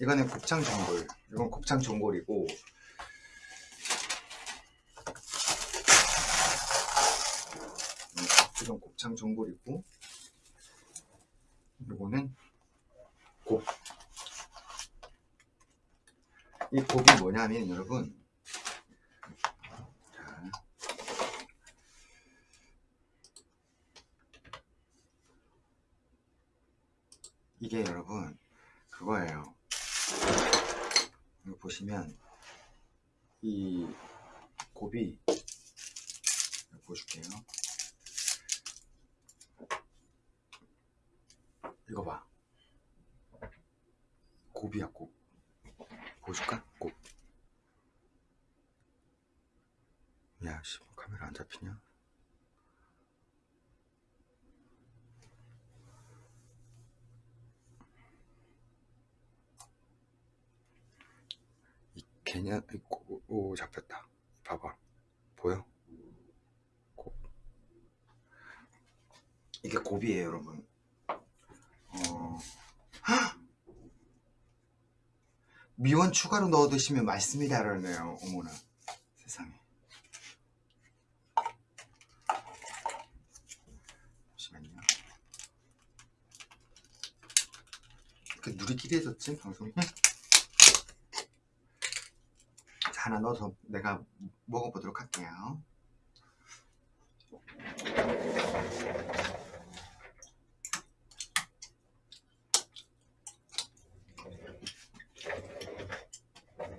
이거는 곱창 전골. 이건 곱창 전골이고 음, 이건 곱창 전골이고 이거는 곱. 이 곱이 뭐냐면 여러분 자, 이게 여러분 그거예요. 보시면 이 곱이 보여줄게요. 이거 봐. 곱이야 곱. 보여줄까? 곱. 야, 씨, 뭐 카메라 안 잡히냐? 이 개년, 이 고, 오, 잡혔다. 봐봐. 보여? 곱. 이게 곱이에요, 여러분. 어. 헉! 미원 추가로 넣어 드시면 맛있습니다. 그러네요. 어머나. 세상에. 잠시만요. 이렇게 누리끼리 해졌지, 방송이? 자, 하나 넣어서 내가 먹어보도록 할게요.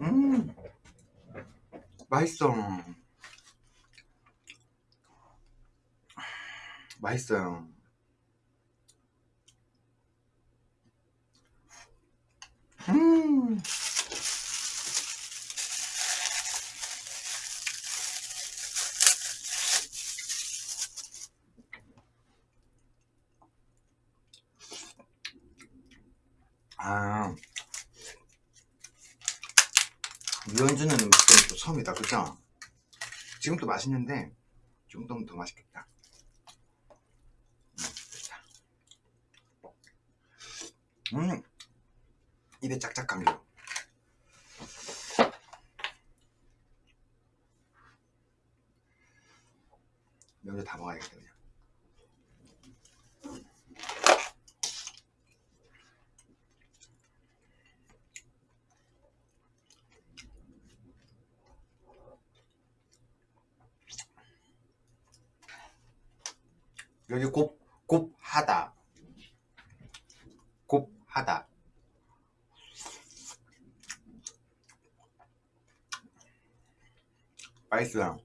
음, 맛있어. 맛있어요. 음, 아, 유연주는 음식은 또 처음이다, 그죠? 지금도 맛있는데 좀 더 더 맛있겠다. 음. 음, 입에 짝짝 감겨. 여기 다 먹어야겠다 그냥. 여기 곱, 곱하다. 곱하다. 맛있어요.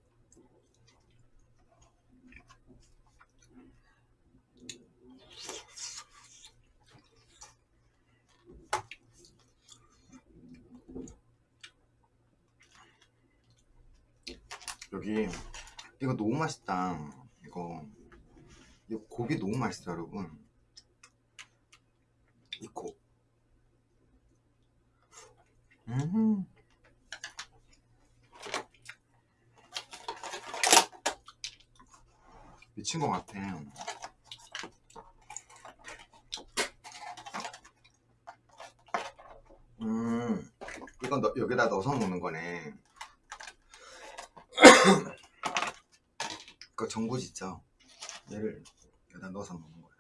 여기 이거 너무 맛있다. 이거 이 곱이 너무 맛있어 여러분. 이 곱. 음. 미친 것 같아. 음, 이건 너, 여기다 넣어서 먹는 거네. 그 전구지 있죠? 얘를 여기다 넣어서 먹는 거예요.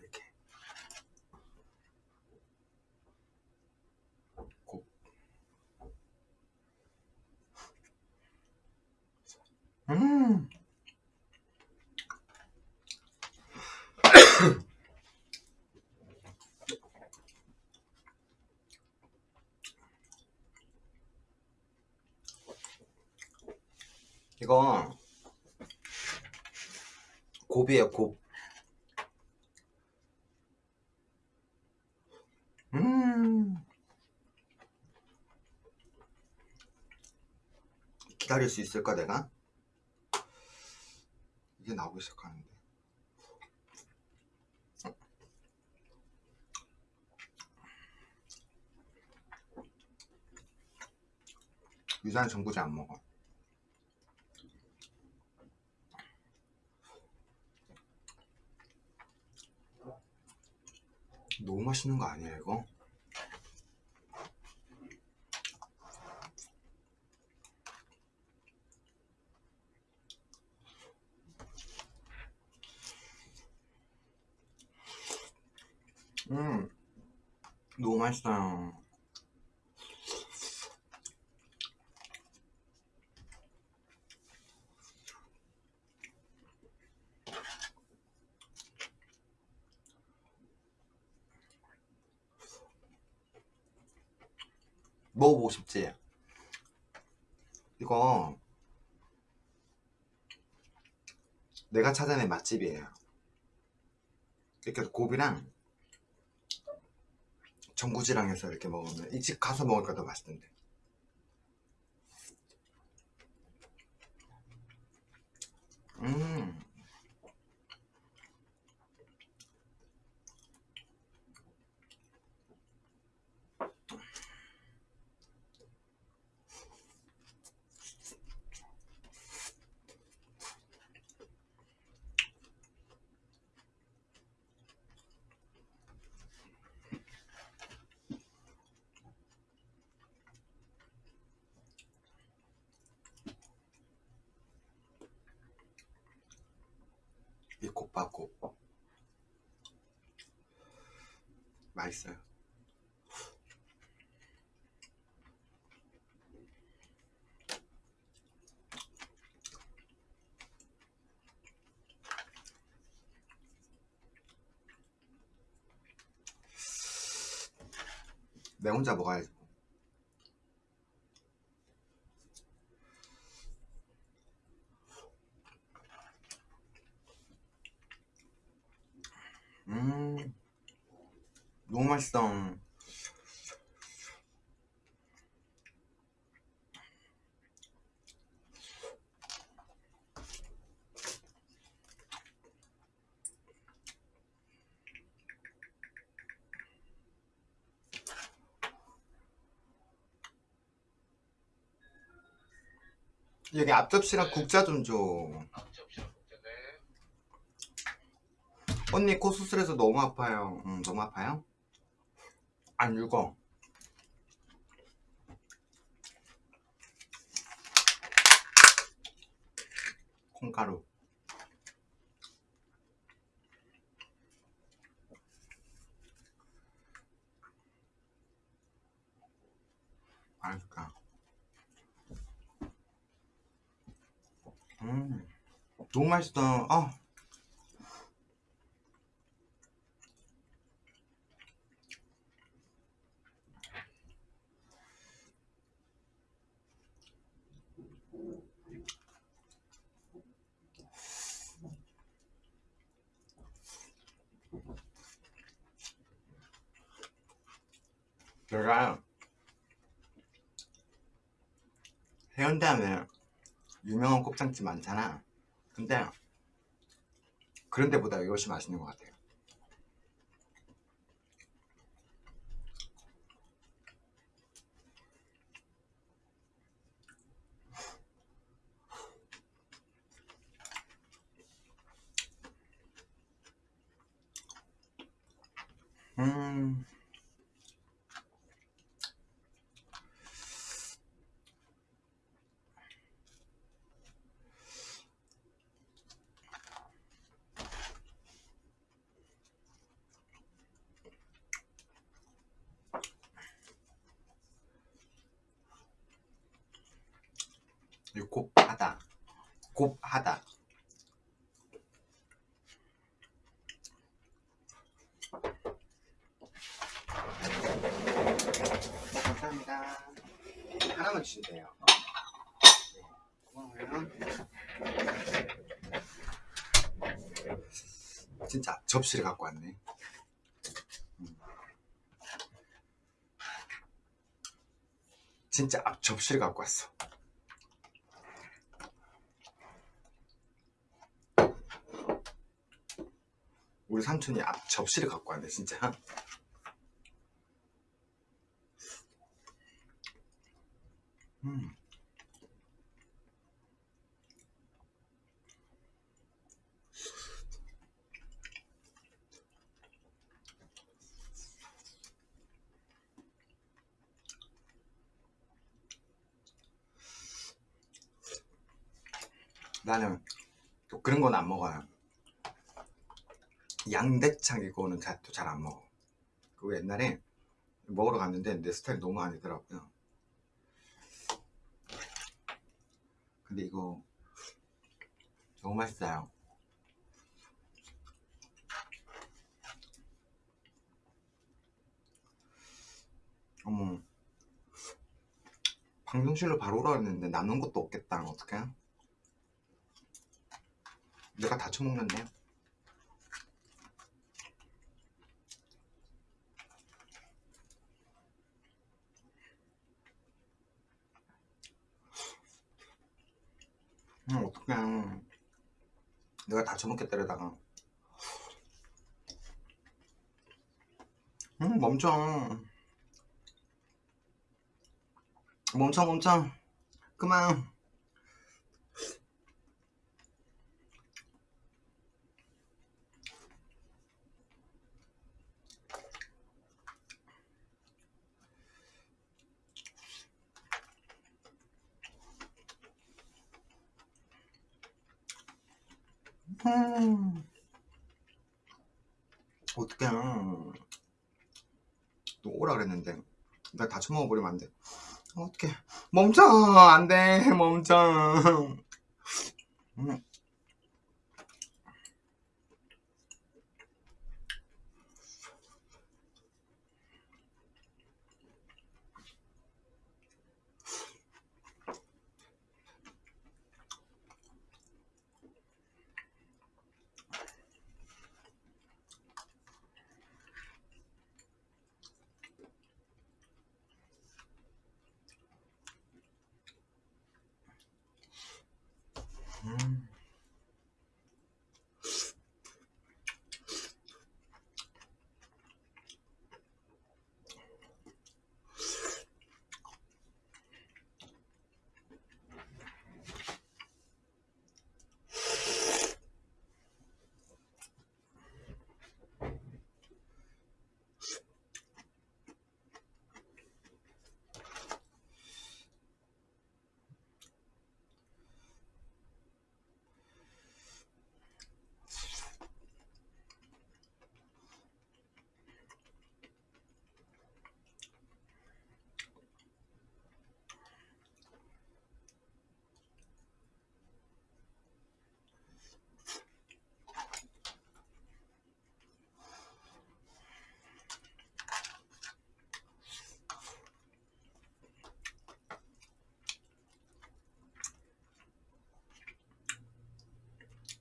이렇게. 곱. 음. 이거 곱이에요 곱 음. 기다릴 수 있을까 내가? 이게 나오기 시작하는데 유산 전구지 안 먹어 너무 맛있는 거 아니야 이거? 음 너무 맛있어요 먹어보고 싶지? 이거 내가 찾아낸 맛집이에요. 이렇게 고비랑 전구지랑 해서 이렇게 먹으면 이 집 가서 먹으니까 더 맛있던데. 음 이 곱밥국 맛있어요 내 혼자 먹어야지. 음 너무 맛있어 여기 앞접시랑 국자 좀 줘. 언니 코 수술해서 너무 아파요. 응, 너무 아파요? 안 죽어. 콩가루. 맛있다. 음, 너무 맛있다. 아. 제가 해운대 하면 유명한 곱창집 많잖아. 근데 그런 데보다 이것이 맛있는 것 같아요 음 이거 곱하다 곱하다 감사합니다 하나만 주시면 돼요. 진짜 접시를 갖고 왔네. 음. 진짜 앞 접시를 갖고 왔어. 우리 삼촌이 앞 접시를 갖고 왔네 진짜 음. 나는 또 그런 건 안 먹어요. 양대창 이거는 또 잘 안 먹어. 그리고 옛날에 먹으러 갔는데 내 스타일이 너무 아니더라고요. 근데 이거 너무 맛있어요. 어머. 방송실로 바로 오라 했는데 남는 것도 없겠다. 어떡해? 내가 다 처먹는데 음 어떡해. 내가 다 처먹겠다 이러다가. 음 멈춰. 멈춰 멈춰. 그만 음. 어떡해 또 오라 그랬는데 나 다 처먹어버리면 안 돼 어떡해 멈춰 안 돼 멈춰 음. 음.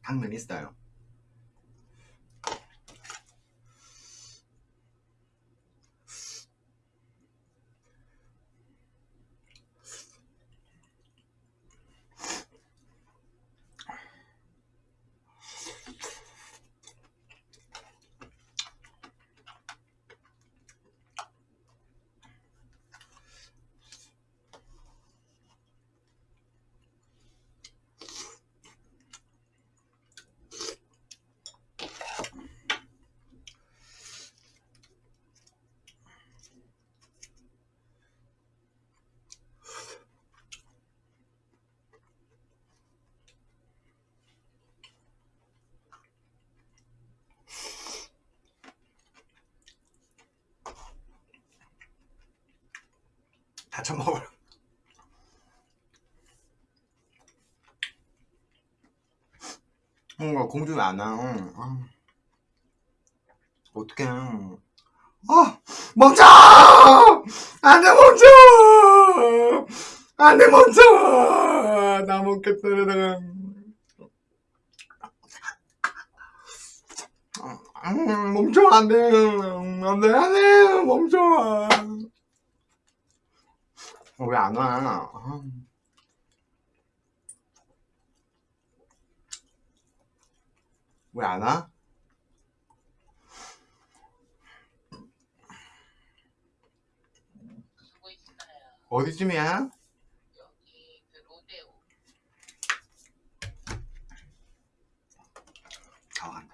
당면 있어요 다 처먹어버려 뭔가 공주 왜안와 아. 어떡해. 아 멈춰! 안돼 멈춰! 안돼 멈춰! 나 먹겠다 이러다가. 음, 멈춰 안돼. 안돼 안돼 멈춰 왜 안 와? 왜안 와? 어디쯤이야? 여기 그 로데오 다 간다.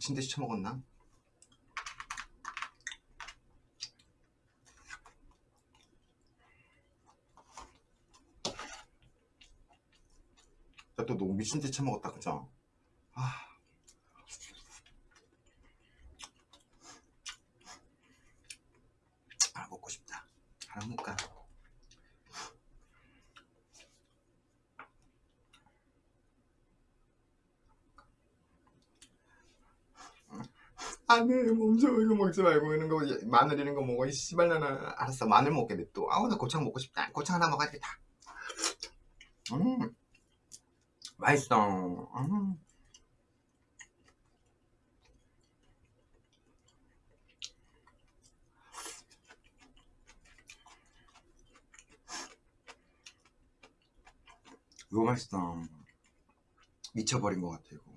미친 듯이 처먹었나? 나또 너무 미친 듯이 처먹었다 그죠? 아. 아 먹고 싶다 하나 먹을까? 멈춰 이거 먹지 말고 이런 거 마늘 이런 거 먹어. 이 씨발 나나 알았어. 마늘 먹게 냅둬 아우 나 고창 먹고 싶다. 고창 하나 먹어야겠다. 음. 맛있어. 음. 이거 맛있어 미쳐버린 것 같아 이거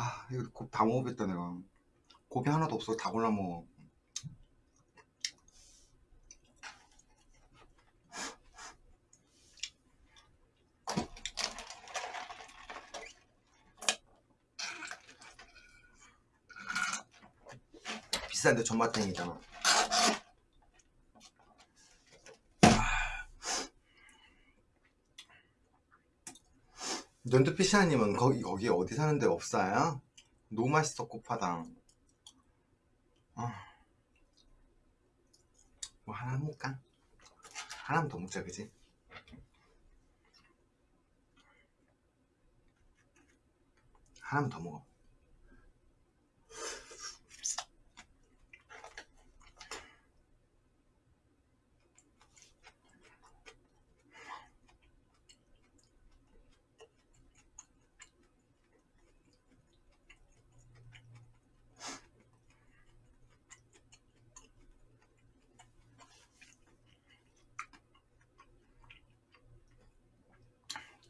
아 이거 곱 다 먹어겠다 내가. 고기 하나도 없어 다 골라 먹어. 비싼데 전마탱이잖아. 연두피샤님은 거기 거기 어디 사는데 없어요? 너무 맛있어 코파당 아. 뭐 하나 먹을까? 하나만 더 먹자 그지? 하나만 더 먹어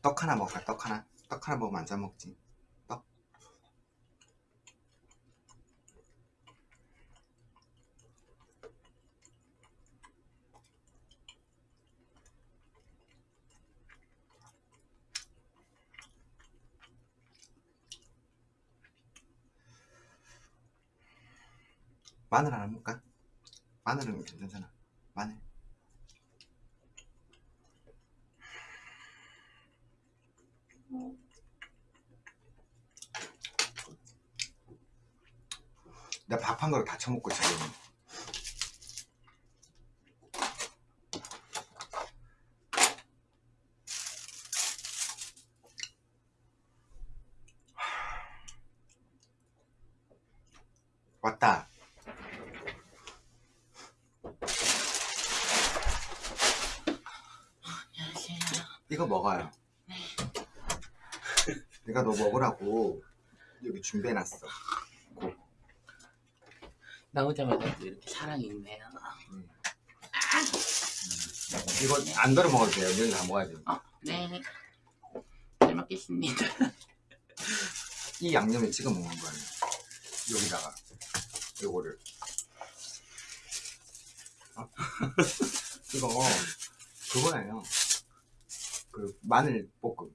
떡 하나 먹을까? 떡 하나? 떡 하나 먹으면 안잘 먹지 떡 마늘 하나 먹을까? 마늘은 괜찮잖아 마늘 내가 밥한 그릇 다 처먹고 지금 왔다. 안녕하세요. 이거 먹어요. 내가 너 먹으라고 여기 준비해놨어 나오자마자 또 이렇게 사랑이 있네요. 이거 안 덜어 먹어도 돼요 너희 다 먹어야 돼 어, 네. 잘 먹겠습니다. 이 양념에 찍어 먹는 거예요 여기다가 요거를 어? 이거 그거예요 그 마늘 볶음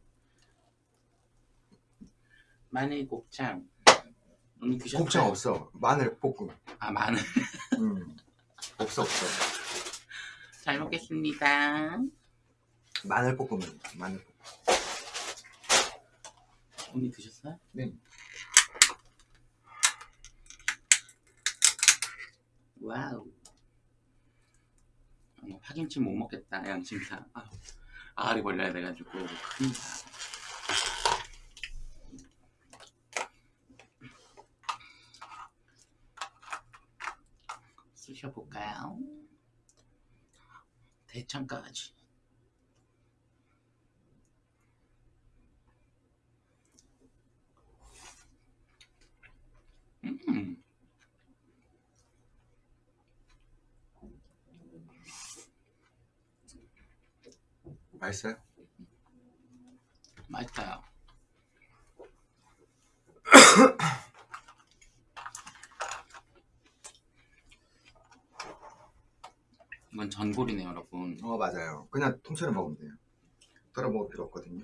마늘 곱창. 언니 드셨어요? 곱창 없어 마늘 볶음 아, 마늘. 음. 없어 없어 잘 먹겠습니다. 마늘 볶음은 마늘 볶음 언니 드셨어요? 네. 와우. 어, 파김치 못 먹겠다, 양심상. 아, 아리 벌려야 돼가지고 큰일이 시켜볼까요? 대창까지 음. 맛있어요? 맛있어요 전골이네요, 여러분. 어 맞아요. 그냥 통째로 먹으면 돼요. 덜어 먹을 필요 없거든요.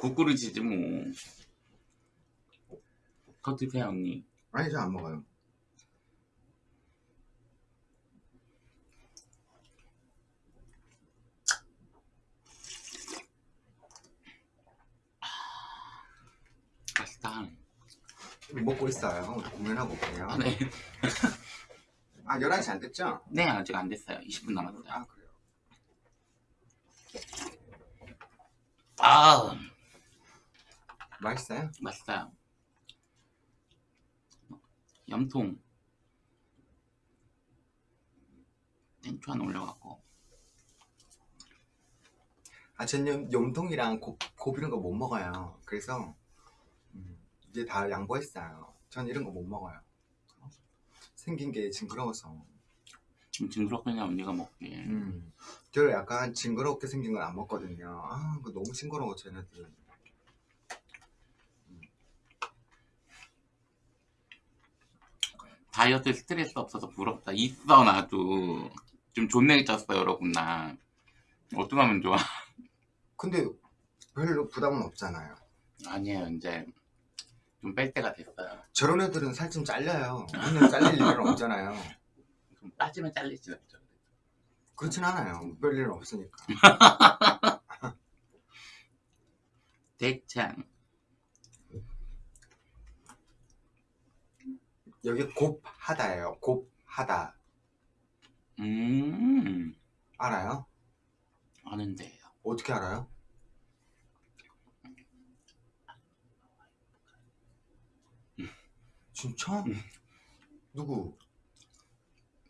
국그릇이지 뭐. 더 드세요, 언니. 아니 저 안 먹어요. 맛있다. 먹고 있어요. 공연하고 올게요. 아, 네. 아 11시 안 됐죠? 네, 아직 안 됐어요. 20분 남았어요. 아 그래요. 아, 맛있어요? 맛있어요. 염통. 땡초 하나 올려갖고. 아, 전 염통이랑 곱, 곱 이런 거 못 먹어요. 그래서 음, 이제 다 양보했어요. 전 이런 거 못 먹어요. 생긴 게 징그러워서. 좀 징그럽거든요, 언니가 먹기에. 음, 저 약간 징그럽게 생긴 건 안 먹거든요. 아, 그거 너무 징그러워, 쟤네들. 다이어트 스트레스 없어서 부럽다. 있어, 나도. 좀 존내게 쪘어, 여러분, 나. 어떡하면 좋아. 근데 별로 부담은 없잖아요. 아니에요, 이제. 좀 뺄 때가 됐어요. 저런 애들은 살 좀 잘려요. 맨날 잘릴 일은 없잖아요. 좀 빠지면 잘리지 않죠. 그렇진 않아요. 별 일은 없으니까. 대창. 여기 곱하다예요. 곱하다. 음, 알아요? 아는데요. 어떻게 알아요? 진짜? 음. 누구?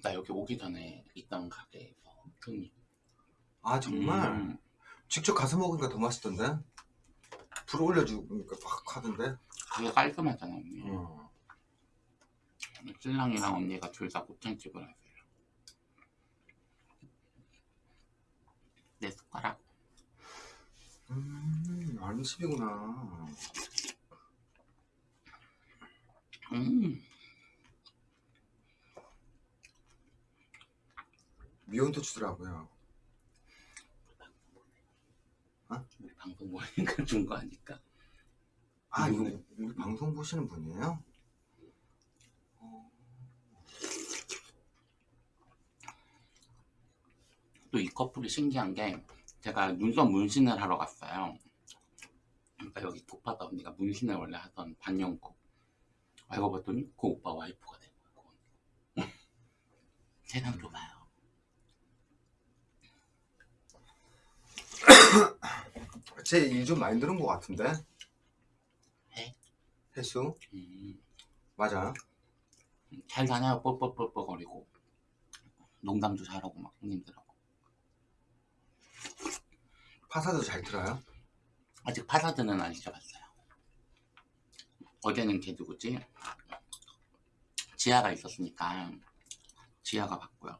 나 여기 오기 전에 있던 가게에서 손님. 아 정말? 음, 직접 가서 먹으니까 더 맛있던데? 불 올려주니까 막 하던데? 되게 깔끔하잖아, 언니. 어. 신랑이랑 언니가 둘 다 곱창집을 하세요. 내 숟가락. 음, 아는 집이구나. 음, 미원도 주더라고요. 우리 방송 보니까 준 거 아닐까? 아, 이거 음. 우리 방송 보시는 분이에요? 또 이 커플이 신기한 게 제가 눈썹 문신을 하러 갔어요. 그러니까 여기 곱하다 언니가 문신을 원래 하던 반영고 알고 봤더니 그 오빠 와이프가 된 거야. 세상 좁아요. 제 일 좀 많이 들은 것 같은데? 해? 혜수? 음, 맞아요? 잘 다녀요 뻘뻘뻘뻘거리고 농담도 잘하고 막 손님들하고 파사도 잘 들어요? 아직 파사드는 안 시켜봤어요. 어제는 걔 누구지? 지아가 있었으니까 지아가 봤고요.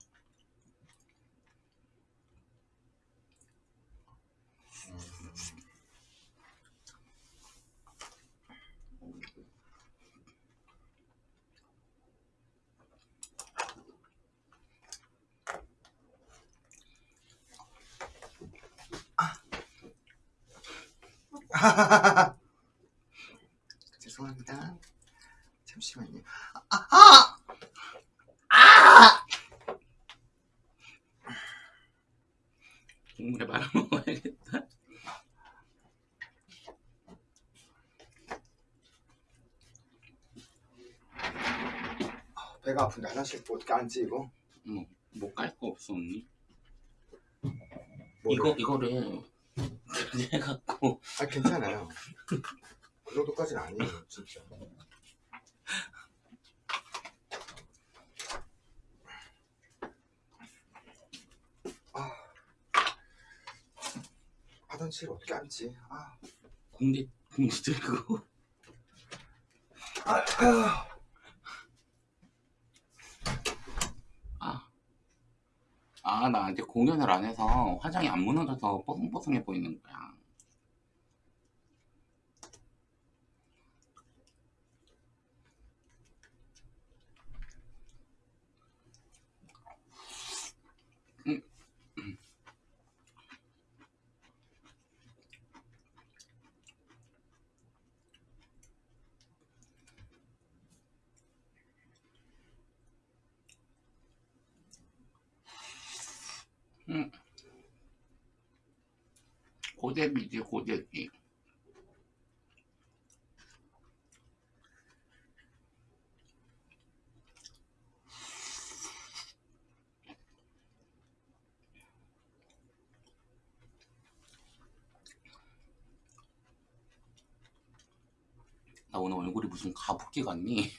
죄송합니다. 잠시만요. 아, 아! 아! 국물에 말아 먹어야겠다. 배가 아픈데 화장실 어떻게 앉지 이거? 뭐, 뭐깔 거 없어 언니? 뭐를? 이거 이거를 해갖고 아 괜찮아요. 그 정도까지는 아니에요 진짜. 화장실 어떻게 앉지? 아, 공대 공대 들고 아, 아. 아, 아 나한테 공연을 안 해서 화장이 안 무너져서 뽀송뽀송해 보이는 거야. 음. 음. 고데기지 고데기 나 오늘 얼굴이 무슨 가부키 같니?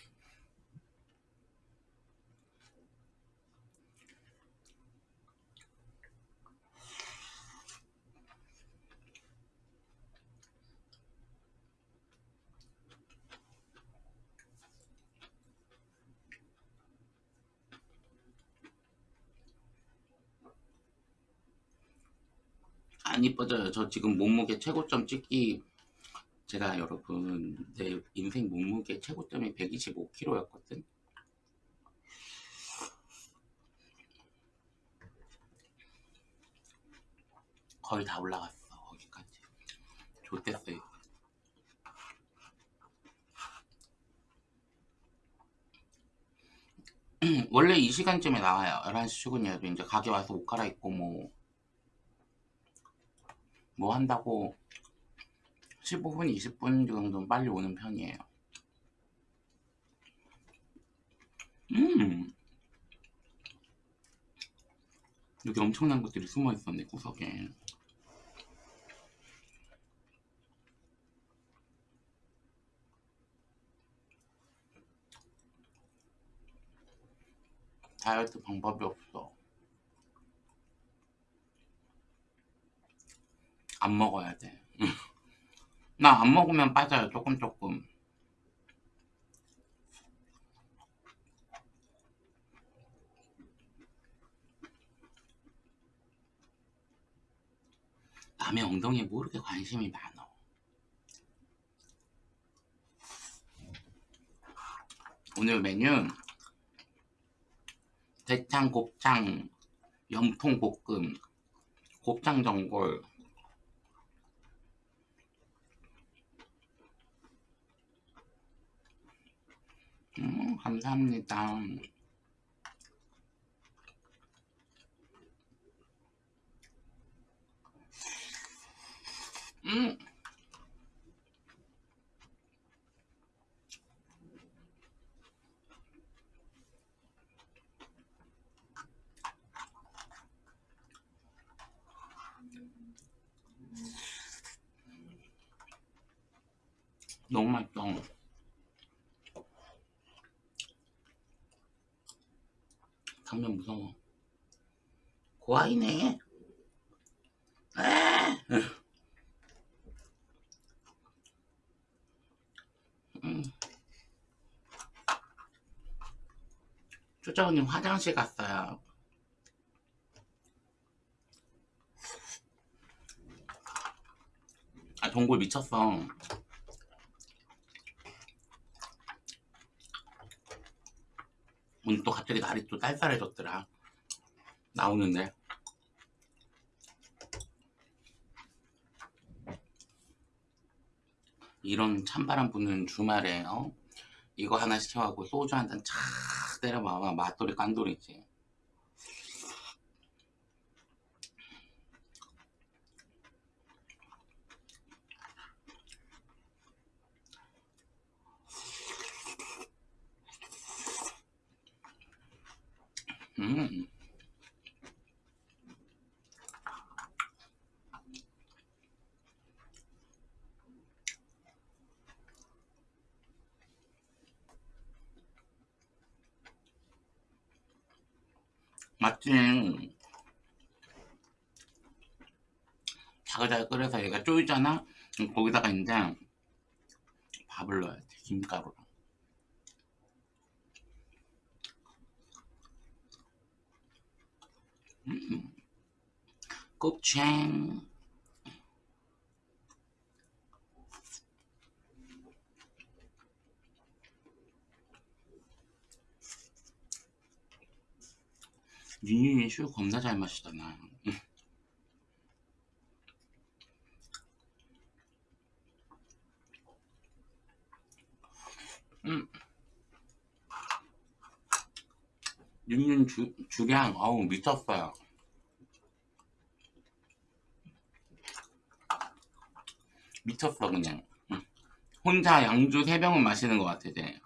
안 이뻐져요. 저 지금 몸무게 최고점 찍기 제가 여러분 내 인생 몸무게 최고점이 125kg였거든. 거의 다 올라갔어 거기까지. 좋댔어요. 원래 이 시간쯤에 나와요. 11시 출근이어도 이제 가게 와서 옷 갈아입고 뭐, 뭐 한다고 15분, 20분 정도는 빨리 오는 편이에요. 음. 여기 엄청난 것들이 숨어 있었네, 구석에. 다이어트 방법이 없어. 안 먹어야 돼. 나 안 먹으면 빠져요, 조금 조금. 남의 엉덩이에 뭐 이렇게 관심이 많어. 오늘 메뉴 대창, 곱창, 염통 볶음, 곱창 전골, 음, 감사합니다. 음. 너무 맛있어. 당면 무서워. 고아이네. 에! 음. 초자원님 화장실 갔어요. 아, 동굴 미쳤어. 오늘 또 갑자기 날이 또 쌀쌀해졌더라. 나오는데. 이런 찬바람 부는 주말에 어? 이거 하나 시켜갖고 소주 한 잔 착 때려 봐봐 맛돌이 깐돌이지 음. 맞지. 자글자글 끓여서 얘가 쪼이잖아? 거기다가 이제 밥을 넣어야 돼 김가루랑 음. 곱창 윤윤이 술 겁나 잘 마시잖아 음. 윤윤 주, 주량 어우 미쳤어요 미쳤어 그냥 응. 혼자 양주 3병은 마시는 것 같아 이제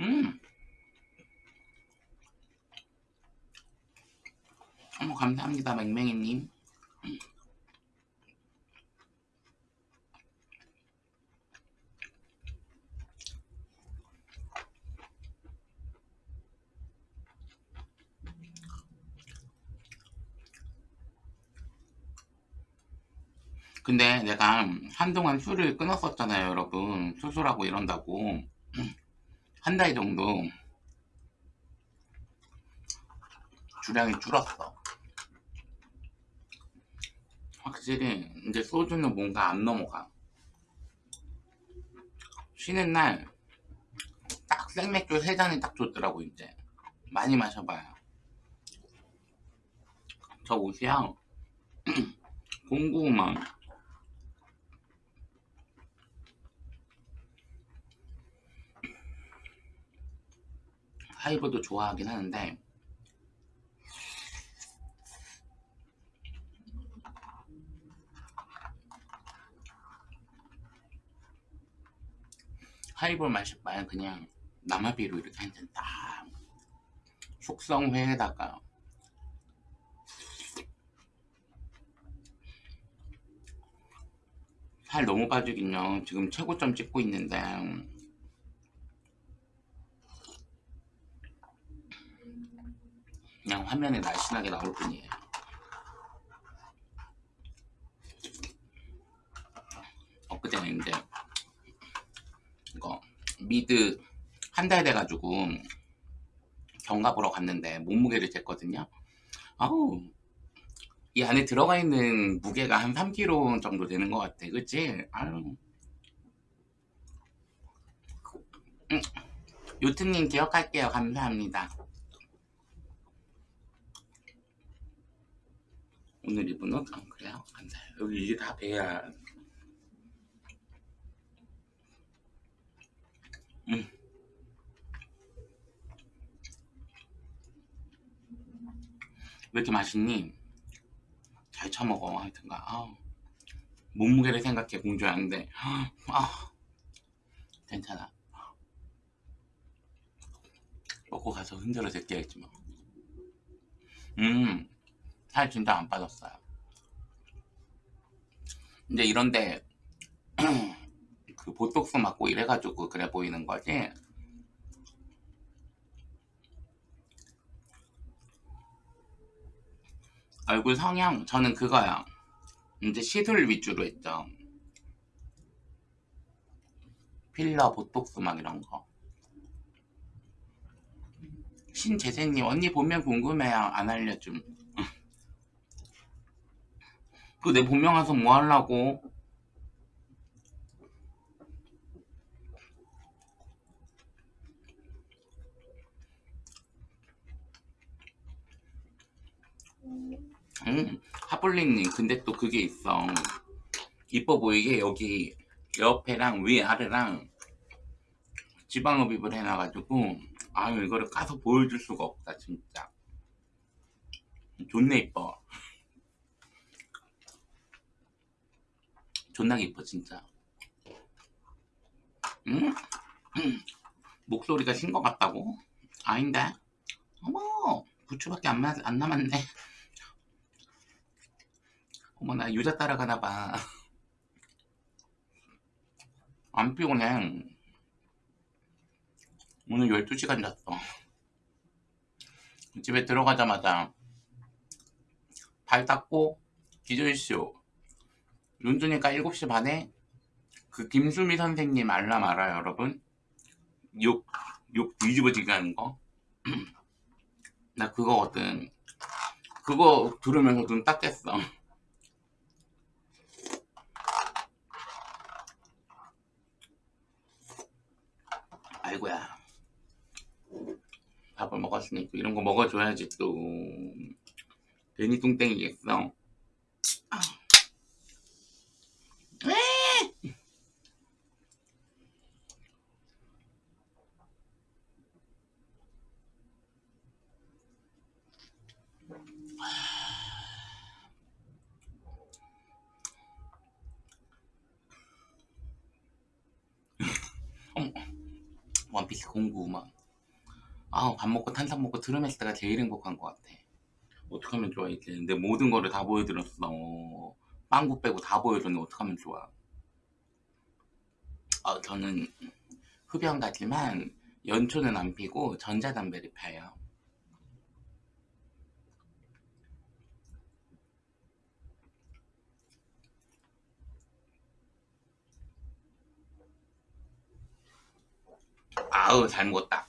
음. 어머 감사합니다 맹맹이님 근데 내가 한동안 술을 끊었었잖아요 여러분. 수술하고 이런다고. 한 달 정도 주량이 줄었어. 확실히 이제 소주는 뭔가 안 넘어가. 쉬는 날 딱 생맥주 세 잔이 딱 좋더라고 이제. 많이 마셔봐요. 저 옷이야. 공구만 하이버도 좋아하긴 하는데. 하이볼 마실 바엔 그냥 남아비로 이렇게 한 잔 딱 숙성회에다가. 살 너무 빠지긴요. 지금 최고점 찍고 있는데 그냥 화면에 날씬하게 나올 뿐이에요. 엊그제는 이제 이거 미드 한 달 돼가지고 견갑 보러 갔는데 몸무게를 쟀거든요. 아우 이 안에 들어가 있는 무게가 한 3kg 정도 되는 것 같아. 그치? 아유. 음, 요트님 기억할게요. 감사합니다 오늘 입은 옷? 아, 그래요? 감사해요 여기 이게 다 배야 음. 왜 이렇게 맛있니? 잘 처먹어 하여튼가 아, 몸무게를 생각해 공주하는데 아, 괜찮아 먹고 가서 흔들어 제껴야지 뭐. 음 살 진짜 안 빠졌어요. 이제 이런데 그 보톡스 맞고 이래가지고 그래 보이는 거지. 얼굴 성형 저는 그거요 이제 시술 위주로 했죠. 필러 보톡스 막 이런 거. 신재생님 언니 보면 궁금해요. 안 알려줌 그 내 본명 와서 뭐 하려고? 음, 하블리님 근데 또 그게 있어. 이뻐 보이게 여기 옆에랑 위 아래랑 지방 흡입을 해놔가지고 아유 이거를 까서 보여줄 수가 없다 진짜. 존나 이뻐 존나 이뻐 진짜 음? 음. 목소리가 신 것 같다고? 아닌데? 어머 부추밖에 안, 안 남았네 어머 나 유자 따라가나봐 안 피곤해 오늘 12시간 잤어 집에 들어가자마자 발 닦고 기절쇼 눈 뜨니까 7시 반에 그그 김수미 선생님 알람 알아요 여러분? 욕, 욕 뒤집어지게 하는 거? 나 그거거든. 그거 들으면서 눈딱 깼어. 아이고야. 밥을 먹었으니 또 이런 거 먹어줘야지 또. 괜히 뚱땡이겠어 아. 에이! 어머, 원피스 공구 막 아, 밥 먹고 트름했을 때가 제일 행복한 것 같아. 어떻게 하면 좋아, 이제. 내 모든 거를 다 보여드렸어. 빵구 빼고 다 보여줬는데 어떻게 하면 좋아. 어, 저는 흡연 가지만 연초는 안 피고 전자담배를 펴요. 아우, 잘 먹었다.